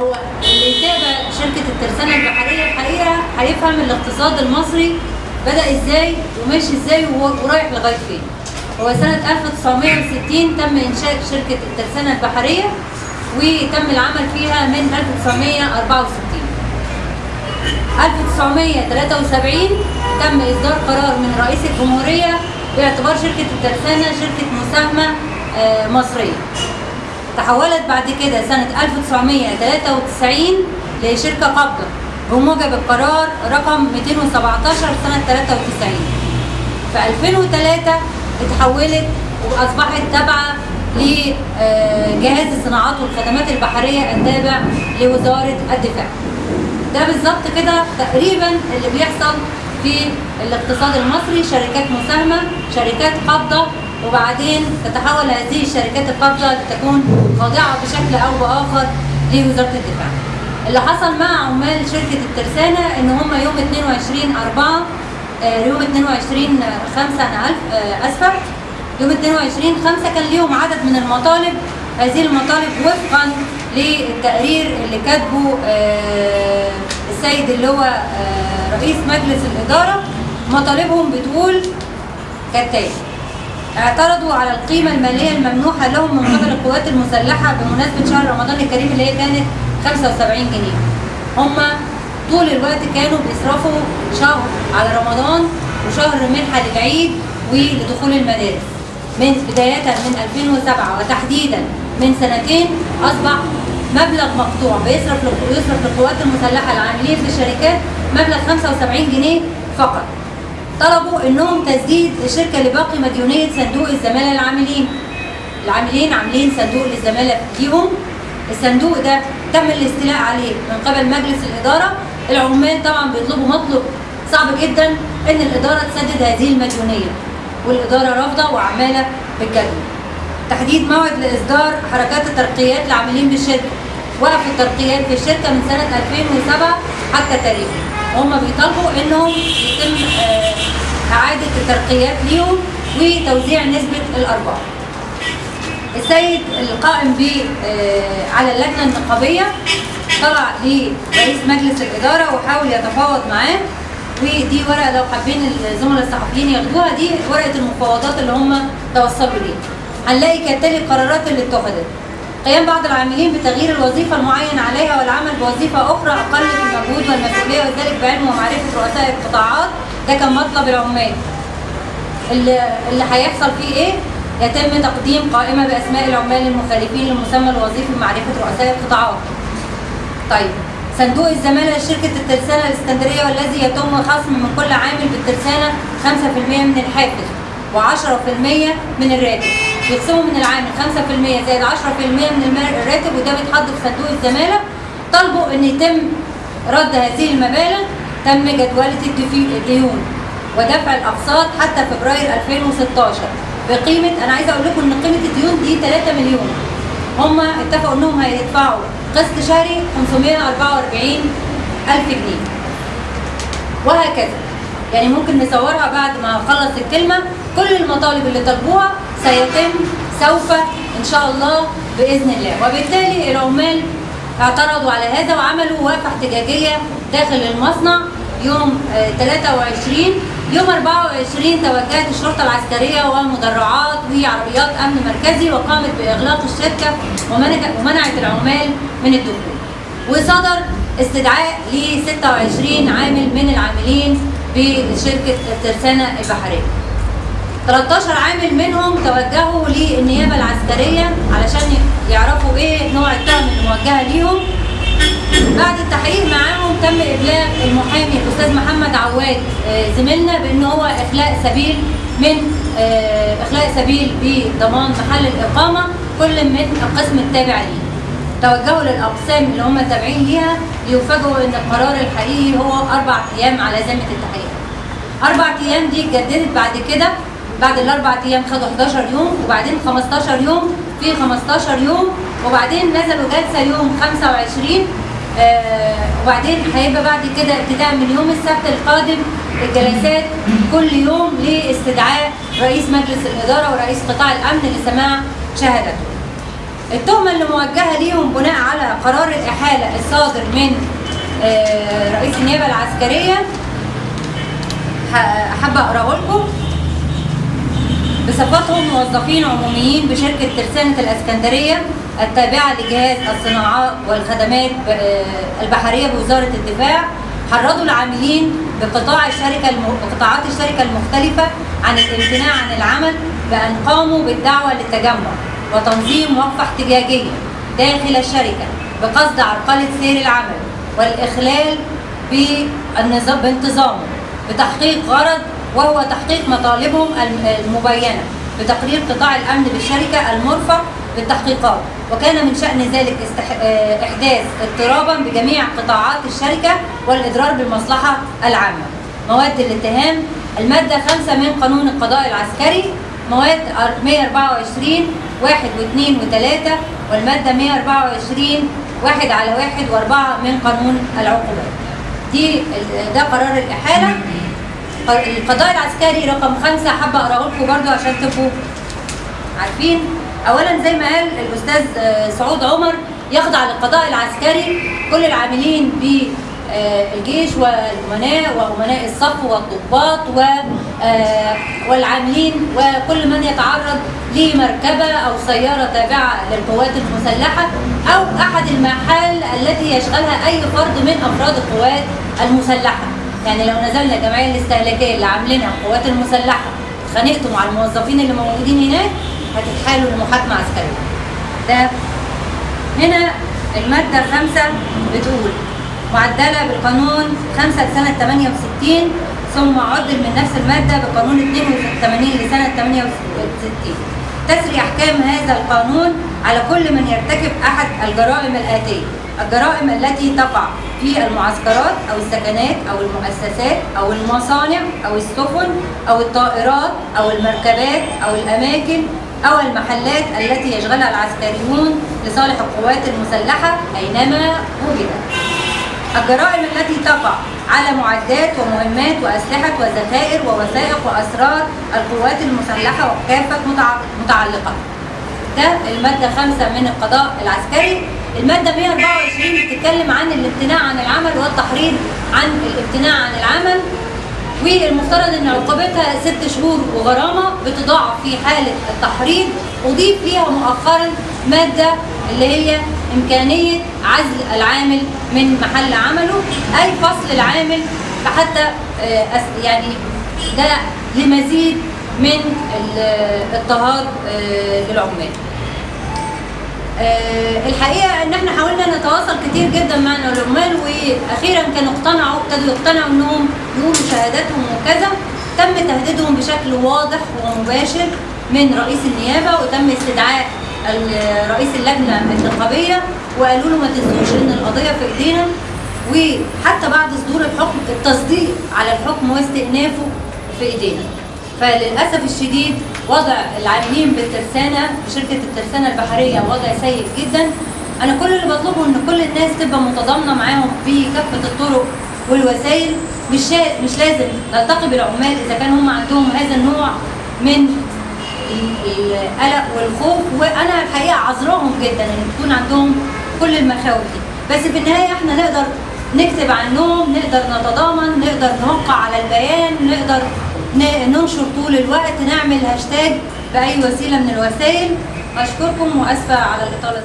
هو اللي يتابع شركة الترسانة البحرية الحقيقة هيفهم الاقتصاد المصري بدأ إزاي وماشي إزاي ورايح لغاية فين. هو سنة 1960 تم إنشاء شركة الترسانة البحرية وتم العمل فيها من 1964. 1973 تم إصدار قرار من رئيس الجمهورية باعتبار شركة الترسانة شركة مساهمة آه، مصرية. تحولت بعد كده سنة 1993 لشركة قابضة بموجب القرار رقم 217 سنة 93 في 2003 اتحولت وأصبحت تابعة لجهاز الصناعات والخدمات البحرية التابع لوزارة الدفاع. ده بالظبط كده تقريبا اللي بيحصل في الاقتصاد المصري. شركات مساهمة شركات قابضة وبعدين تتحول هذه الشركات القابضة لتكون خاضعة بشكل أو بآخر لوزارة الدفاع. اللي حصل مع عمال شركة الترسانة إن هم يوم 22 4 آه، يوم 22 5 أنا آه، آسفة. يوم 22 5 كان ليهم عدد من المطالب. هذه المطالب وفقا للتقرير اللي كاتبه آه، السيد اللي هو رئيس مجلس الإدارة. مطالبهم بتقول كالتالي. اعترضوا على القيمة المالية الممنوحة لهم من قبل القوات المسلحة بمناسبة شهر رمضان الكريم اللي هي كانت 75 جنيه. هم طول الوقت كانوا بيصرفوا شهر على رمضان وشهر منحة للعيد ولدخول المدارس. من بداية من 2007 وتحديدا من سنتين أصبح مبلغ مقطوع بيصرف يصرف للقوات المسلحة العاملين في الشركات مبلغ 75 جنيه فقط. طلبوا إنهم تسديد الشركة لباقي مديونية صندوق الزمالة العاملين العاملين عاملين صندوق للزمالة ليهم الصندوق ده تم الاستيلاء عليه من قبل مجلس الإدارة. العمال طبعا بيطلبوا مطلب صعب جدا إن الإدارة تسدد هذه المديونية والإدارة رافضة وعمالة بالجدول تحديد موعد لإصدار حركات الترقيات للعاملين بالشركة. وقف الترقيات في الشركة من سنة 2007 حتى تاريخه. وهم بيطالبوا إنهم يتم آه، إعادة الترقيات ليهم وتوزيع نسبة الأرباح. السيد القائم ب آه، على اللجنة النقابية طلع لرئيس مجلس الإدارة وحاول يتفاوض معاه ودي ورقة لو حابين الزملاء الصحفيين ياخدوها دي ورقة المفاوضات اللي هم توصلوا ليها. هنلاقي كالتالي القرارات اللي اتخذت. قيام بعض العاملين بتغيير الوظيفة المعين عليها والعمل بوظيفة أخرى أقل في المجهود والمسؤولية وذلك بعلم ومعرفه رؤساء القطاعات ده كان مطلب العمال اللي اللي هيحصل فيه إيه؟ يتم تقديم قائمة بأسماء العمال المخالفين للمسمى الوظيفي بمعرفة رؤساء القطاعات. طيب صندوق الزمالة لشركه الترسانة الإسكندرية والذي يتم خصم من كل عامل بالترسانة 5% من الحافز و10% من الراتب. بيخصموا من العامل 5% زائد 10% من الراتب وده بيتحط في صندوق الزمالة. طالبوا إن يتم رد هذه المبالغ تم الدفي- الديون ودفع الأقساط حتى فبراير 2016 بقيمة أنا عايزة أقول لكم إن قيمة الديون دي 3 مليون. هم اتفقوا إنهم هيدفعوا قسط شهري 544 ألف جنيه. وهكذا. يعني ممكن نصورها بعد ما أخلص الكلمة. كل المطالب اللي طلبوها سيتم سوف إن شاء الله بإذن الله. وبالتالي العمال اعترضوا على هذا وعملوا وقفه احتجاجية داخل المصنع يوم آه، 23 يوم 24 توجهت الشرطة العسكرية ومدرعات وعربيات أمن مركزي وقامت بإغلاق الشركة ومنع- ومنعت العمال من الدخول. وصدر استدعاء ل 26 عامل من العاملين بشركة الترسانه البحريه. 13 عامل منهم توجهوا للنيابة العسكرية علشان يعرفوا إيه نوع التهم اللي موجهة ليهم. بعد التحقيق معاهم تم إبلاغ المحامي الأستاذ محمد عواد آه، زميلنا بان هو إخلاء سبيل من آه، إخلاء سبيل بضمان محل الإقامة كل من القسم التابع ليه. توجهوا للأقسام اللي هم تابعين ليها ليفاجئوا إن القرار الحقيقي هو أربع أيام على ذمه التحقيق. أربع أيام دي اتجددت بعد كده بعد الأربع أيام خدوا 11 يوم وبعدين 15 يوم في 15 يوم وبعدين نزلوا جلسة يوم 25 آه وبعدين هيبقى بعد كده ابتداء من يوم السبت القادم الجلسات كل يوم لاستدعاء رئيس مجلس الإدارة ورئيس قطاع الأمن لسماع شهادته. التهمة اللي موجهة ليهم بناء على قرار الإحالة الصادر من آه، رئيس النيابة العسكرية ح- حابة أقرأه لكم بصفتهم موظفين عموميين بشركة ترسانة الإسكندرية التابعة لجهاز الصناعات والخدمات آه، البحرية بوزارة الدفاع. حرضوا العاملين بقطاع الشركة الم... قطاعات الشركة المختلفة عن الامتناع عن العمل بأن قاموا بالدعوة للتجمع وتنظيم وقفة احتجاجية داخل الشركة بقصد عرقلة سير العمل والإخلال بانتظامه بتحقيق غرض وهو تحقيق مطالبهم الم- المبينة بتقرير قطاع الأمن بالشركة المرفق بالتحقيقات وكان من شأن ذلك. آه، إحداث اضطرابا بجميع قطاعات الشركة والإضرار بالمصلحة العامة. مواد الاتهام المادة 5 من قانون القضاء العسكري مواد 124 واحد واثنين وثلاثة والمادة 124 واحد على واحد وأربعة من قانون العقوبات. دي ده قرار الإحالة. القضاء العسكري رقم خمسة حابة أقرأه لكم برضو عشان تبقوا عارفين. أولا زي ما قال الأستاذ آه، سعود عمر يخضع للقضاء العسكري. كل العاملين بالجيش والأمناء وأمناء الصف والضباط و آه، والعاملين وكل من يتعرض لمركبة أو سيارة تابعة للقوات المسلحة أو أحد المحال التي يشغلها أي فرد من أفراد القوات المسلحة. يعني لو نزلنا الجمعيه الاستهلاكية اللي عاملينها القوات المسلحة اتخانقتوا مع الموظفين اللي موجودين هناك هتتحالوا لمحاكمة عسكرية. ده هنا المادة خمسه بتقول معدلة بالقانون 5 لسنة 68 ثم عدل من نفس المادة بقانون 82 لسنة 68 تسري أحكام هذا القانون على كل من يرتكب أحد الجرائم الآتية الجرائم التي تقع في المعسكرات أو السكنات أو المؤسسات أو المصانع أو السفن أو الطائرات أو المركبات أو الأماكن أو المحلات التي يشغلها العسكريون لصالح القوات المسلحة أينما وجدت. الجرائم التي تقع على معدات ومهمات وأسلحة وذخائر ووثائق وأسرار القوات المسلحة وكافة متع- متعلقات ده المادة خمسة من القضاء العسكري. المادة 124 بتتكلم عن الامتناع عن العمل والتحريض عن الامتناع عن العمل والمفترض إن عقوبتها ست شهور وغرامة بتضاعف في حالة التحريض أضيف ليها مؤخرا مادة اللي هي إمكانية عزل العامل من محل عمله أي فصل العامل حتى آه، يعني ده لمزيد من اضطهاد آه، للعمال. آه، الحقيقة إن إحنا حاولنا نتواصل كتير جدا مع العمال وأخيرا كانوا اقتنعوا ابتدوا يقتنعوا إنهم يقولوا شهاداتهم وكذا. تم تهديدهم بشكل واضح ومباشر من رئيس النيابة وتم استدعاء رئيس اللجنة النقابيه وقالوا له ما تنسوش إن القضية في إيدينا. وحتى بعد صدور الحكم التصديق على الحكم واستئنافه في إيدينا. فللأسف الشديد وضع العاملين بالترسانة بشركه الترسانة البحرية وضع سيء جدا. أنا كل اللي بطلبه إن كل الناس تبقى متضامنة معاهم بكافة الطرق والوسائل. مش مش لازم نلتقي بالعمال إذا كان هم عندهم هذا النوع من ال- القلق والخوف. وأنا الحقيقة عذراهم جدا إن تكون عندهم كل المخاوف دي. بس في النهاية إحنا نقدر نكتب عنهم نقدر نتضامن نقدر نوقع على البيان نقدر ننشر طول الوقت نعمل هاشتاج بأي وسيلة من الوسائل. أشكركم وأسفة على الإطالة.